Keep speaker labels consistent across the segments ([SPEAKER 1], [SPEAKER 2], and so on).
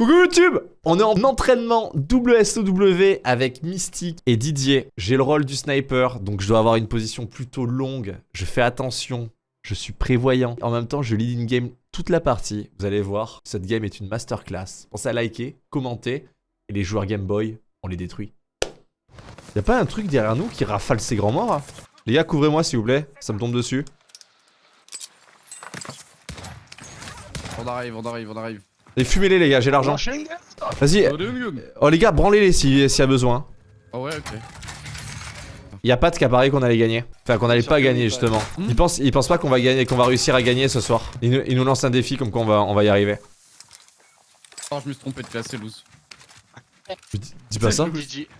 [SPEAKER 1] Coucou YouTube On est en entraînement WSOW avec Mystique et Didier. J'ai le rôle du sniper, donc je dois avoir une position plutôt longue. Je fais attention, je suis prévoyant. En même temps, je lead in game toute la partie. Vous allez voir, cette game est une masterclass. Pensez à liker, commenter, et les joueurs Game Boy, on les détruit. Y'a pas un truc derrière nous qui rafale ses grands morts hein? Les gars, couvrez-moi s'il vous plaît, ça me tombe dessus.
[SPEAKER 2] On arrive, on arrive, on arrive.
[SPEAKER 1] Et fumez-les les gars, j'ai l'argent. Vas-y. Oh les gars, branlez-les s'il y a besoin.
[SPEAKER 2] Oh ouais, ok.
[SPEAKER 1] Y'a Pat qui a parié qu'on allait gagner. Enfin qu'on allait pas gagner justement.
[SPEAKER 2] Hmm.
[SPEAKER 1] Il pense, il pense pas qu'on va gagner, qu'on va réussir à gagner ce soir. Il nous, il nous lance un défi comme quoi on va, on va y arriver.
[SPEAKER 2] Oh, je me suis trompé de classe, c'est loose.
[SPEAKER 1] Dis, dis pas ça.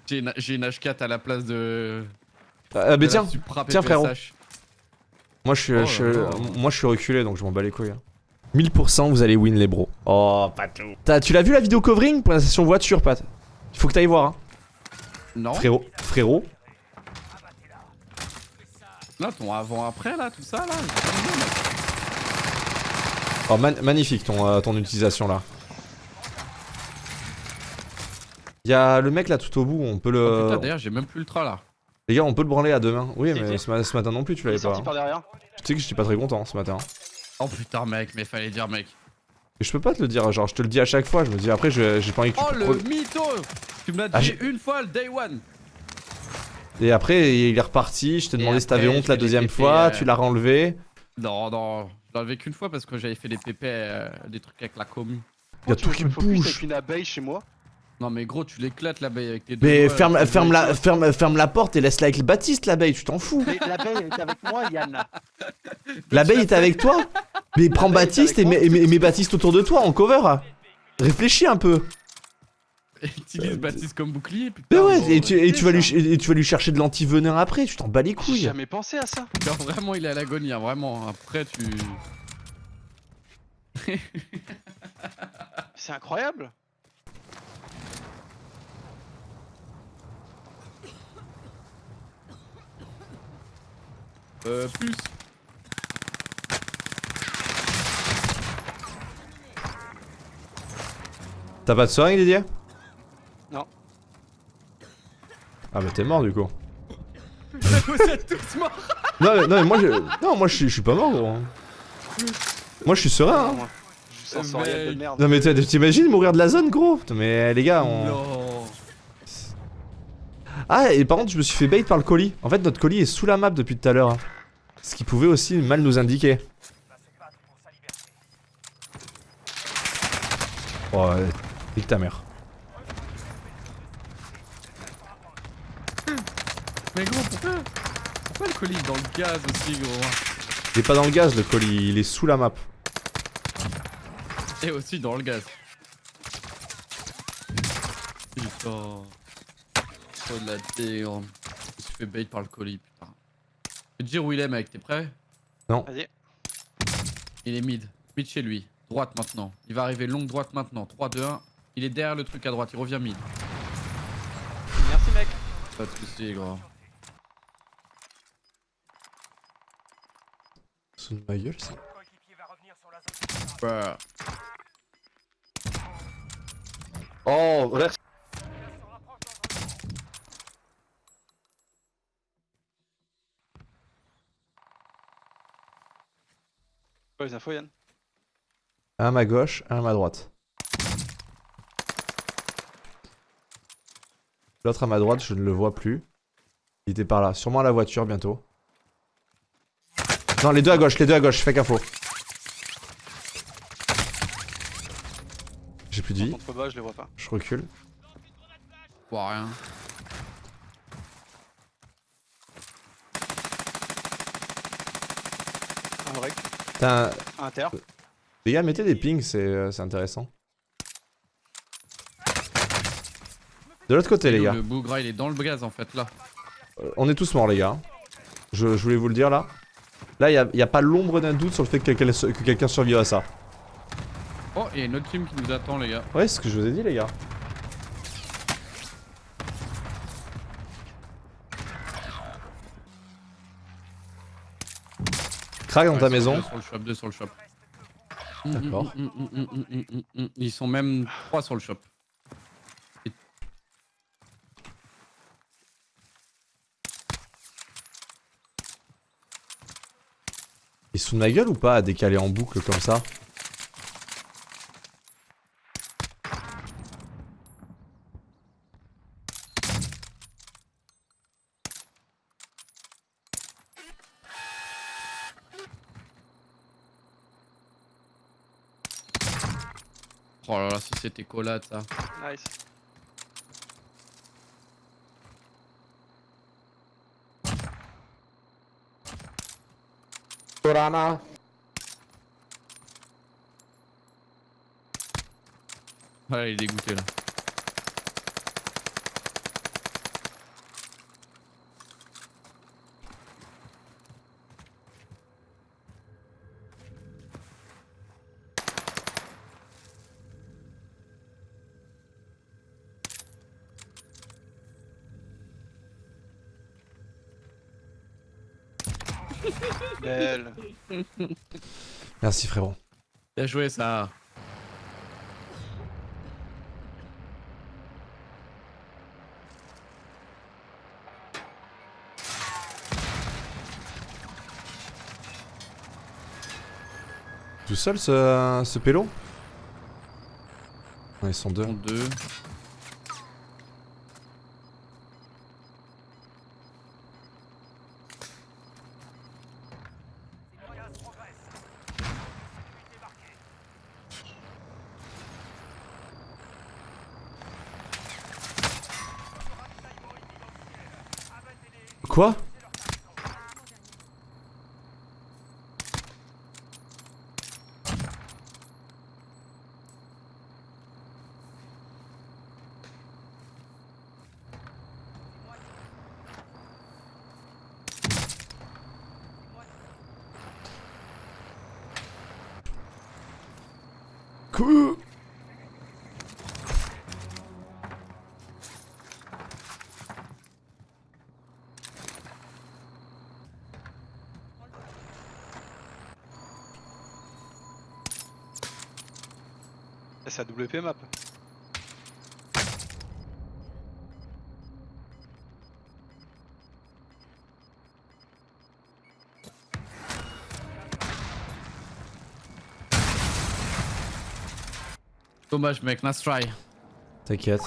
[SPEAKER 2] J'ai une, j'ai une H4 à la place de.
[SPEAKER 1] Ah mais
[SPEAKER 2] de
[SPEAKER 1] tiens, tiens, frérot. Moi je suis,
[SPEAKER 2] Oh
[SPEAKER 1] je- moi je suis reculé donc je m'en bats les couilles. hein. 1000% vous allez win les bros. Oh pas tout. T'as- Tu l'as vu la vidéo covering? Pour la session voiture Pat Il faut que t'ailles voir hein.
[SPEAKER 2] Non
[SPEAKER 1] Frérot, frérot.
[SPEAKER 2] Là, ton avant-après, là, tout ça, là.
[SPEAKER 1] Oh man- magnifique ton, euh, ton utilisation là. Y'a le mec là tout au bout, on peut
[SPEAKER 2] Oh,
[SPEAKER 1] le...
[SPEAKER 2] putain, d'ailleurs, j'ai même plus l'ultra là.
[SPEAKER 1] Les gars on peut le branler à deux mains. Oui mais ce, ma- ce matin non plus tu
[SPEAKER 3] Il
[SPEAKER 1] l'avais pas. hein.
[SPEAKER 3] par derrière.
[SPEAKER 1] Tu sais que j'étais pas très content ce matin.
[SPEAKER 2] Oh putain, mec, mais fallait dire, mec.
[SPEAKER 1] Et je peux pas te le dire, genre je te le dis à chaque fois, je me dis après j'ai pas envie que tu
[SPEAKER 2] Oh, le mytho Tu me l'as
[SPEAKER 1] Ah,
[SPEAKER 2] dit
[SPEAKER 1] j'ai-
[SPEAKER 2] une fois, le day one.
[SPEAKER 1] Et après il est reparti, je t'ai demandé si t'avais honte la deuxième
[SPEAKER 2] pépés,
[SPEAKER 1] fois,
[SPEAKER 2] euh.
[SPEAKER 1] tu l'as renlevé.
[SPEAKER 2] Non, non, je l'ai enlevé qu'une fois parce que j'avais fait des pépés, euh, des trucs avec la commu.
[SPEAKER 1] Y'a tout qui bouge.
[SPEAKER 3] avec une abeille chez moi?
[SPEAKER 2] Non, mais gros, tu l'éclates l'abeille avec tes deux
[SPEAKER 1] Mais
[SPEAKER 2] doigts,
[SPEAKER 1] ferme,
[SPEAKER 2] là,
[SPEAKER 1] ferme, la, ferme, ferme la porte et laisse-la avec le Baptiste l'abeille, tu t'en fous.
[SPEAKER 3] Mais l'abeille est avec moi, Yann.
[SPEAKER 1] L'abeille est avec toi? Mais prends Baptiste et mets, mets- mets Baptiste autour de toi en cover. Réfléchis un peu.
[SPEAKER 2] Utilise Baptiste comme bouclier, putain.
[SPEAKER 1] Mais ouais,
[SPEAKER 2] bon,
[SPEAKER 1] et tu, et tu vas lui, et tu vas lui chercher de l'anti-venin après, tu t'en bats les
[SPEAKER 3] J'ai
[SPEAKER 1] couilles.
[SPEAKER 3] jamais pensé à ça.
[SPEAKER 2] Genre, vraiment, il est à l'agonie, hein, vraiment. Après, tu.
[SPEAKER 3] C'est incroyable.
[SPEAKER 2] Euh, plus.
[SPEAKER 1] T'as pas de seringue Didier?
[SPEAKER 3] Non.
[SPEAKER 1] Ah bah t'es mort du coup.
[SPEAKER 2] Vous êtes tous morts.
[SPEAKER 1] Non mais, non, mais moi je. Non moi je suis, je suis pas mort gros. Moi je suis serein hein.
[SPEAKER 3] Je suis sensoriel de merde.
[SPEAKER 1] Non mais t'imagines mourir de la zone gros? Mais les gars on...
[SPEAKER 2] Non.
[SPEAKER 1] Ah et par contre je me suis fait bait par le colis. En fait notre colis est sous la map depuis tout à l'heure. hein. Ce qui pouvait aussi mal nous indiquer. Oh ouais, nique ta mère.
[SPEAKER 2] Mais gros, pourquoi Pourquoi le colis est dans le gaz aussi, gros
[SPEAKER 1] Il est pas dans le gaz le colis, il est sous la map.
[SPEAKER 2] Et aussi dans le gaz. Putain. Oh de la dégrande. Je me suis fait bait par le colis, putain. Je vais te dire où il est, mec, t'es prêt?
[SPEAKER 3] Vas-y.
[SPEAKER 2] Il est mid. Mid chez lui. Droite maintenant. Il va arriver longue droite maintenant. 3, 2, 1. Il est derrière le truc à droite. Il revient mid.
[SPEAKER 3] Merci, mec.
[SPEAKER 2] Pas de soucis, gros.
[SPEAKER 1] Sous ma gueule ça.
[SPEAKER 2] Bruh.
[SPEAKER 3] Oh, merci. Quoi les infos, Yann?
[SPEAKER 1] Un à ma gauche, un à ma droite. L'autre à ma droite, je ne le vois plus. Il était par là, sûrement à la voiture bientôt. Non, les deux à gauche, les deux à gauche, fais info. J'ai plus de vie,
[SPEAKER 3] Contre bas, je les vois pas.
[SPEAKER 1] je recule.
[SPEAKER 2] Je vois rien.
[SPEAKER 3] Un break.
[SPEAKER 1] Putain,
[SPEAKER 3] Un inter.
[SPEAKER 1] les gars, mettez des pings, c'est euh, c'est intéressant. De l'autre côté, les gars.
[SPEAKER 2] Le bougra, il est dans le gaz en fait, là.
[SPEAKER 1] Euh, On est tous morts, les gars. Je, je voulais vous le dire là. Là, il n'y a, pas l'ombre d'un doute sur le fait que quelqu'un que quelqu'un survive à ça.
[SPEAKER 2] Oh, il y a une autre team qui nous attend, les gars.
[SPEAKER 1] Ouais, c'est ce que je vous ai dit, les gars. Crack dans
[SPEAKER 2] Ouais,
[SPEAKER 1] ta maison.
[SPEAKER 2] Sur le shop, deux sur le shop.
[SPEAKER 1] D'accord.
[SPEAKER 2] Mm, mm, mm. Ils sont même trois sur le shop.
[SPEAKER 1] Se fout de ma gueule ou pas à décaler en boucle comme ça
[SPEAKER 2] Oh là là, si c'était collade ça.
[SPEAKER 3] Nice.
[SPEAKER 4] Torana.
[SPEAKER 2] Ouais, il est dégoûté là.
[SPEAKER 3] Belle.
[SPEAKER 1] Merci frérot.
[SPEAKER 2] Bien joué ça.
[SPEAKER 1] Tout seul ce, ce pélo? Ils sont deux. Quoi Quoi
[SPEAKER 3] C'est la WP map.
[SPEAKER 2] Dommage mec, nice try.
[SPEAKER 1] T'inquiète,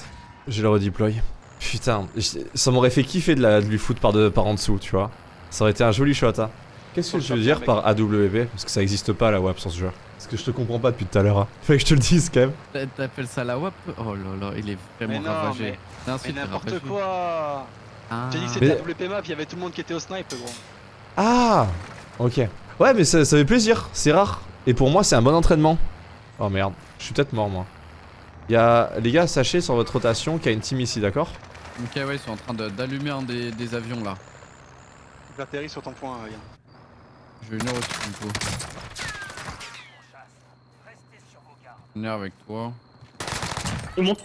[SPEAKER 1] je le redeploy. Putain, ça m'aurait fait kiffer de, la, de lui foutre par, de, par en dessous, tu vois. Ça aurait été un joli shot, hein. Qu'est-ce que je veux dire par AWP Parce que ça existe pas la WAP sans ce jeu. Parce que je te comprends pas depuis tout à l'heure. Hein. Fallait que je te le dise quand même.
[SPEAKER 2] T'a- T'appelles ça la WAP Oh là là, il est
[SPEAKER 3] Mais
[SPEAKER 2] vraiment
[SPEAKER 3] non,
[SPEAKER 2] ravagé.
[SPEAKER 3] mais, n'importe quoi.
[SPEAKER 2] Ah.
[SPEAKER 3] J'ai dit que c'était la WP map, il y avait tout le monde qui était au snipe, gros.
[SPEAKER 1] Ah Ok. Ouais, mais ça, ça fait plaisir, c'est rare. Et pour moi, c'est un bon entraînement. Oh merde, je suis peut-être mort moi. Y'a les gars, sachez sur votre rotation qu'il y a une team ici, d'accord?
[SPEAKER 2] Ok, ouais, ils sont en train de- d'allumer un des, des avions là.
[SPEAKER 3] J'atterris sur ton point, Yann.
[SPEAKER 2] Je vais venir aussi du coup. Venir avec toi.
[SPEAKER 4] Il monte.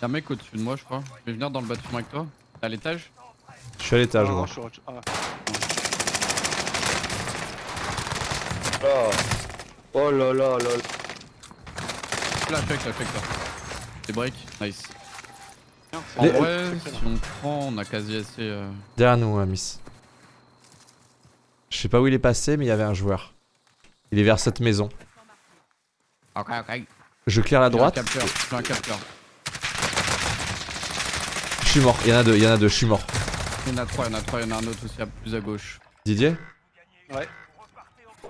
[SPEAKER 2] Y'a un mec au-dessus de moi, je crois. Je vais venir dans le bâtiment avec toi. T'es à l'étage?
[SPEAKER 1] Je suis à l'étage, moi.
[SPEAKER 3] je suis au- ah.
[SPEAKER 4] Là. Oh là là là. là.
[SPEAKER 2] Là, check, là, check, là. Des breaks, nice. En
[SPEAKER 1] Les-
[SPEAKER 2] vrai, si on prend, on a quasi assez. euh,
[SPEAKER 1] Derrière nous, euh, Miss. Je sais pas où il est passé, mais il y avait un joueur. Il est vers cette maison.
[SPEAKER 2] Ok, ok.
[SPEAKER 1] Je claire la droite.
[SPEAKER 2] J'ai un capteur, un capteur.
[SPEAKER 1] Je suis mort. Il y en a deux, il y en a deux, je suis mort.
[SPEAKER 2] Il y en a trois, il y en a trois, il y en a un autre aussi à plus à gauche.
[SPEAKER 1] Didier
[SPEAKER 3] Ouais.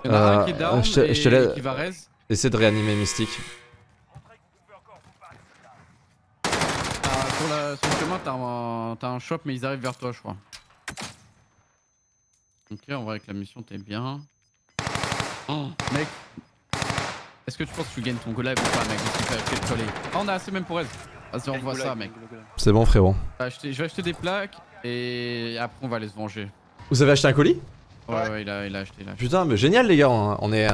[SPEAKER 2] Il y en a un
[SPEAKER 1] Euh,
[SPEAKER 2] qui est down
[SPEAKER 1] je te-
[SPEAKER 2] et
[SPEAKER 1] je te
[SPEAKER 2] qui va raise.
[SPEAKER 1] Essaie de réanimer Mystique.
[SPEAKER 2] Sur le chemin, t'as un, t'as un shop, mais ils arrivent vers toi, je crois. Ok, en vrai, avec la mission, t'es bien. Oh, mec. Est-ce que tu penses que tu gagnes ton golem ou pas, mec Parce coller. Ah, on a assez même pour elle. Vas-y, on voit ça, mec.
[SPEAKER 1] C'est bon, frérot.
[SPEAKER 2] Je vais acheter- je vais acheter des plaques et après, on va aller se venger.
[SPEAKER 1] Vous avez acheté un colis?
[SPEAKER 2] Ouais,
[SPEAKER 3] Ouais.
[SPEAKER 2] ouais, il, a, il a acheté, il a acheté.
[SPEAKER 1] Putain, mais génial, les gars. On on est.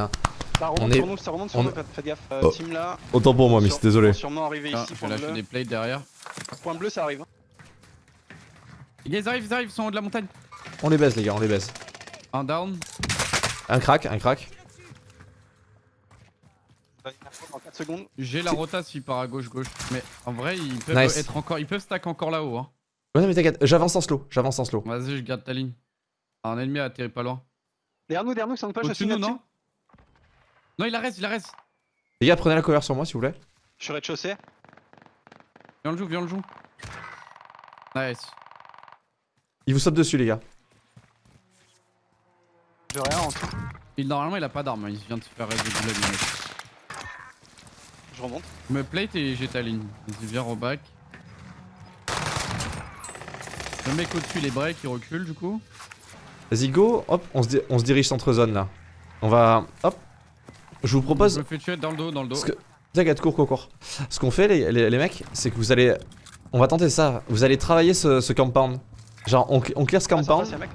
[SPEAKER 3] Ça remonte,
[SPEAKER 1] On
[SPEAKER 3] ça
[SPEAKER 1] est-
[SPEAKER 3] remonte, ça remonte sur
[SPEAKER 1] on-
[SPEAKER 3] nous, faites gaffe. Euh,
[SPEAKER 1] Oh.
[SPEAKER 3] Team là.
[SPEAKER 1] Autant pour moi, Miss,
[SPEAKER 3] sur-
[SPEAKER 1] désolé.
[SPEAKER 3] Sûrement arrivé
[SPEAKER 2] Ah,
[SPEAKER 3] ici,
[SPEAKER 2] je des plates derrière.
[SPEAKER 3] Point bleu, ça arrive. hein.
[SPEAKER 2] Les gars, ils arrivent, ils arrivent, ils sont en haut de la montagne.
[SPEAKER 1] On les baise les gars, on les baise.
[SPEAKER 2] Un down.
[SPEAKER 1] Un crack, un crack.
[SPEAKER 3] Dans 4 secondes.
[SPEAKER 2] J'ai la rota s'il part à gauche gauche. Mais en vrai ils peuvent
[SPEAKER 1] Nice.
[SPEAKER 2] être encore. Ils peuvent stack encore là-haut hein.
[SPEAKER 1] Ouais, non, mais t'inquiète, j'avance en slow, j'avance en slow.
[SPEAKER 2] Vas-y je garde ta ligne. Un ennemi a atterri pas loin.
[SPEAKER 3] Derrière nous, derrière nous, ils sont pas,
[SPEAKER 2] Au-dessus nous non Non il arrête, il arrête.
[SPEAKER 1] Les gars, prenez la cover sur moi s'il vous plaît.
[SPEAKER 3] Je suis rez-de-chaussée.
[SPEAKER 2] Viens le joue, viens le joue. Nice.
[SPEAKER 1] Il vous saute dessus les gars.
[SPEAKER 3] Je rien en dessous.
[SPEAKER 2] Il, normalement il a pas d'arme, il vient de se faire reste de gulag, le mec.
[SPEAKER 3] Je remonte.
[SPEAKER 2] Me plate et j'ai ta ligne. Vas-y viens au back. Le mec au-dessus les breaks il recule du coup.
[SPEAKER 1] Vas-y go, hop, on se, di- on se dirige centre zone là. On va, hop. Je vous
[SPEAKER 2] Je
[SPEAKER 1] propose,
[SPEAKER 2] me fais tuer dans le dos, dans le dos.
[SPEAKER 1] T'inquiète, cours, cours, cours. Ce qu'on fait les, les- les mecs, c'est que vous allez, on va tenter ça. Vous allez travailler ce, ce compound. Genre on, on clear ce
[SPEAKER 3] Ah, en
[SPEAKER 1] compound.
[SPEAKER 3] mec.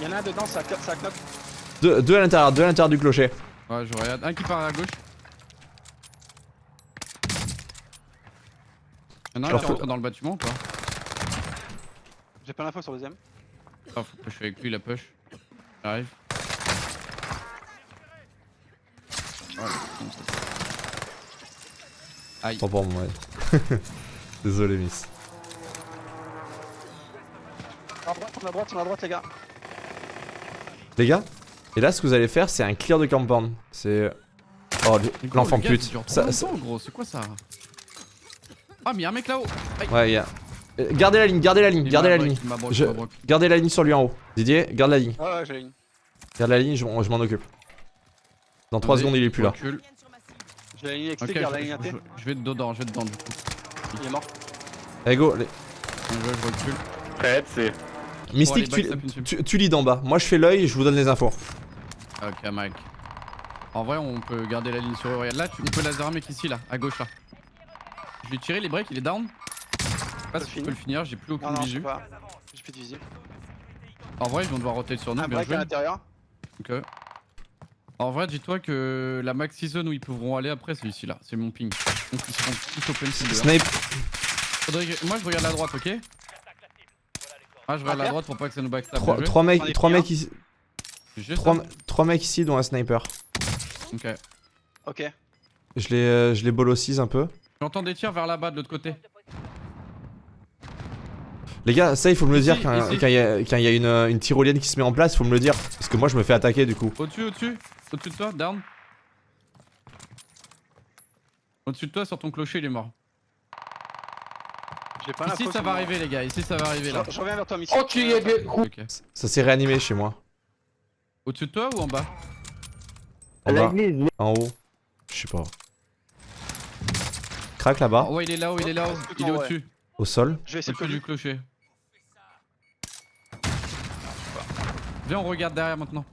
[SPEAKER 3] Il y en a un dedans, ça, ça knock.
[SPEAKER 1] Deux, deux à l'intérieur, deux à l'intérieur du clocher.
[SPEAKER 2] Ouais je regarde. Un qui part à gauche. Y'en a un qui rentre dans le bâtiment ou pas
[SPEAKER 3] J'ai pas l'info sur le deuxième.
[SPEAKER 2] Ah faut que je fais avec lui la push. J'arrive. Aïe.
[SPEAKER 1] Tant pour moi. Désolé miss.
[SPEAKER 3] On a droite, on a droite, on a droite, les gars.
[SPEAKER 1] Les gars, et là ce que vous allez faire, c'est un clear de compound. C'est, oh l'enfant
[SPEAKER 2] le
[SPEAKER 1] pute. Ça-
[SPEAKER 2] gros, c'est quoi ça? Ah mais y'a un mec là-haut
[SPEAKER 1] Ouais, gars. Euh, Gardez la ligne, gardez la ligne, gardez la ligne. Je-. Gardez la ligne sur lui en haut. Didier, garde la ligne.
[SPEAKER 3] Ouais, ouais, j'ai une.
[SPEAKER 1] Garde la ligne, je, m'en- je m'en occupe. Dans 3
[SPEAKER 2] Vas-y,
[SPEAKER 1] secondes, il est plus là.
[SPEAKER 3] J'ai la ligne XT, garde la
[SPEAKER 2] je,
[SPEAKER 3] ligne AT.
[SPEAKER 2] je- je vais dedans, je vais dedans du coup.
[SPEAKER 3] Il est mort.
[SPEAKER 1] Allez, go. les-
[SPEAKER 2] je recule.
[SPEAKER 4] Prête, c'est.
[SPEAKER 1] Mystique, tu, lis d'en bas. Moi, je fais l'œil et je vous donne les infos.
[SPEAKER 2] Ok Mike. En vrai on peut garder la ligne sur eux. Regarde là, tu, on peut laser un mec ici là, à gauche là. Je vais tirer les breaks, il est down. Pas si je
[SPEAKER 3] fini.
[SPEAKER 2] peux le finir, j'ai plus
[SPEAKER 3] Non,
[SPEAKER 2] aucune
[SPEAKER 3] non, je
[SPEAKER 2] visu.
[SPEAKER 3] J'ai plus de visu.
[SPEAKER 2] En vrai ils vont devoir roter sur nous,
[SPEAKER 3] Un
[SPEAKER 2] bien
[SPEAKER 3] break
[SPEAKER 2] joué.
[SPEAKER 3] à l'intérieur.
[SPEAKER 2] Ok. En vrai, dis-toi que la maxi zone où ils pourront aller après, c'est ici là, c'est mon ping. Donc ils seront tous open Faudrait que- Moi je regarde la droite, ok? Ah, je regarde la droite pour pas que ça nous backstab.
[SPEAKER 1] 3,
[SPEAKER 2] bien joué.
[SPEAKER 1] mecs,
[SPEAKER 3] J'en ai
[SPEAKER 1] trois
[SPEAKER 3] pris un.
[SPEAKER 1] mecs ici.
[SPEAKER 2] Juste
[SPEAKER 1] Trois,
[SPEAKER 2] un.
[SPEAKER 1] trois mecs ici, dont un sniper.
[SPEAKER 2] Ok.
[SPEAKER 3] Ok.
[SPEAKER 1] Je les, euh, je les bolossise un peu.
[SPEAKER 2] J'entends des tirs vers là-bas de l'autre côté.
[SPEAKER 1] Les gars, ça, il faut me le dire quand il y a, quand il y a une, une tyrolienne qui se met en place, il faut me le dire. Parce que moi, je me fais attaquer du coup.
[SPEAKER 2] Au-dessus, au-dessus Au-dessus de toi, down. Au-dessus de toi, sur ton clocher, il est mort.
[SPEAKER 3] J'ai pas
[SPEAKER 2] Ici, ça va arriver, les gars. Ici, ça va arriver là.
[SPEAKER 3] Je, je reviens vers toi.
[SPEAKER 4] Oh, tu y es bien.
[SPEAKER 1] Ça s'est réanimé chez moi.
[SPEAKER 2] Au-dessus de toi ou en bas?
[SPEAKER 1] En
[SPEAKER 4] La
[SPEAKER 1] bas, en haut. Je sais pas. Crac là-bas,
[SPEAKER 2] Oh, Ouais, il est là-haut, il est là-haut. Il est au-dessus.
[SPEAKER 1] au sol.
[SPEAKER 3] Je vais essayer
[SPEAKER 2] du clocher. Viens, on regarde derrière maintenant.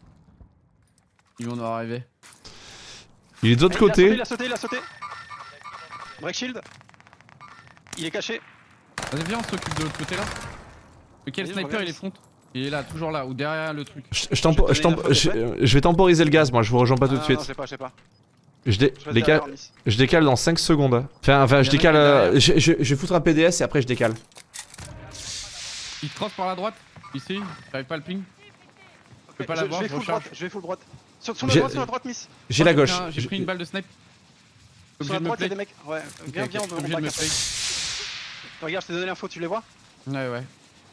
[SPEAKER 2] Ils vont nous arriver.
[SPEAKER 1] Il est de l'autre
[SPEAKER 3] sauté,
[SPEAKER 1] côté.
[SPEAKER 3] il a sauté, il a sauté. Break shield. Il est caché.
[SPEAKER 2] Vas-y, viens, on s'occupe de l'autre côté là. Lequel
[SPEAKER 3] je
[SPEAKER 2] sniper il est front Il est là, toujours là, ou derrière le truc.
[SPEAKER 1] Je, je tempo-
[SPEAKER 3] Je
[SPEAKER 1] je
[SPEAKER 3] vais
[SPEAKER 1] je- je temporiser le gaz, moi, je vous rejoins pas tout de
[SPEAKER 3] Ah,
[SPEAKER 1] suite.
[SPEAKER 3] Non, j'ai pas, pas.
[SPEAKER 1] Je, dé-
[SPEAKER 3] Je derrière, Miss.
[SPEAKER 1] je décale dans 5 secondes. Enfin, enfin je décale. euh, je, je- je vais foutre un PDS et après je décale.
[SPEAKER 2] Il cross par la droite, ici, j'arrive pas à le ping. Je peux pas l'avoir,
[SPEAKER 3] je vais
[SPEAKER 2] je
[SPEAKER 3] full
[SPEAKER 2] recharge.
[SPEAKER 3] droite, je vais full droite. Sur, sur la
[SPEAKER 1] J'ai-
[SPEAKER 3] droite, sur la droite, Miss.
[SPEAKER 1] J'ai la gauche.
[SPEAKER 2] J'ai
[SPEAKER 1] J'ai-
[SPEAKER 2] pris une balle de snipe.
[SPEAKER 3] Sur la droite, il y a des mecs. Ouais, viens, viens, on va. Regarde, je t'ai donné l'info, tu les vois
[SPEAKER 2] Ouais, ouais.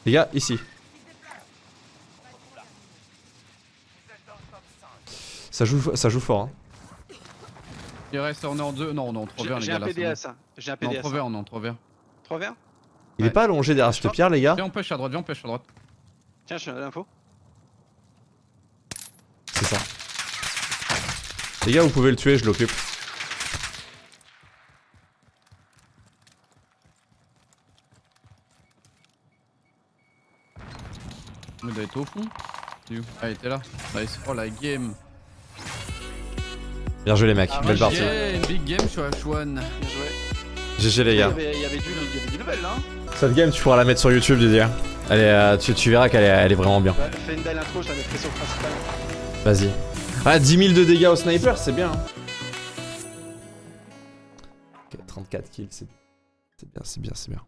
[SPEAKER 1] Les gars, ici. Ça joue, ça joue fort. Hein.
[SPEAKER 2] Il reste, on est en deux. Non, on est en 3
[SPEAKER 3] J'ai
[SPEAKER 2] verts, les
[SPEAKER 3] j'ai
[SPEAKER 2] gars.
[SPEAKER 3] un
[SPEAKER 2] là, c'est
[SPEAKER 3] PDS. hein. J'ai un
[SPEAKER 2] bon. On est en
[SPEAKER 3] PDS.
[SPEAKER 2] 3 verts, on est en 3 verts.
[SPEAKER 3] 3 verres
[SPEAKER 1] Il
[SPEAKER 2] Ouais.
[SPEAKER 1] est pas allongé derrière cette pierre, les gars.
[SPEAKER 2] Viens, on push à droite, viens, on push à droite.
[SPEAKER 3] Tiens, je te donne l'info.
[SPEAKER 1] C'est ça. Les gars, vous pouvez le tuer, je l'occupe.
[SPEAKER 2] Il doit être au fond. Il est où Ah, il était là. Nice. Oh la game.
[SPEAKER 1] Bien joué, les mecs.
[SPEAKER 3] Ah,
[SPEAKER 1] Belle partie.
[SPEAKER 2] Big game, à Chouane.
[SPEAKER 3] Bien joué.
[SPEAKER 1] GG, les
[SPEAKER 3] Il y
[SPEAKER 1] gars.
[SPEAKER 3] avait, il y avait du, il y avait du level là. hein.
[SPEAKER 1] Cette game, tu pourras la mettre sur YouTube, Didier. Elle est, euh, tu, tu verras qu'elle est, elle est vraiment bien.
[SPEAKER 3] Fais une belle intro, je la mettrai sur le principal.
[SPEAKER 1] Vas-y. Ah, 10 000 de dégâts au sniper, c'est bien. Okay, 34 kills, c'est bien, c'est bien, c'est bien.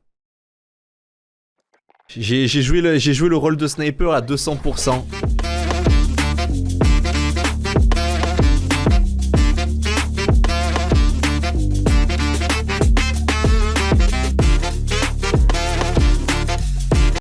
[SPEAKER 1] J'ai joué le rôle de sniper à 200%.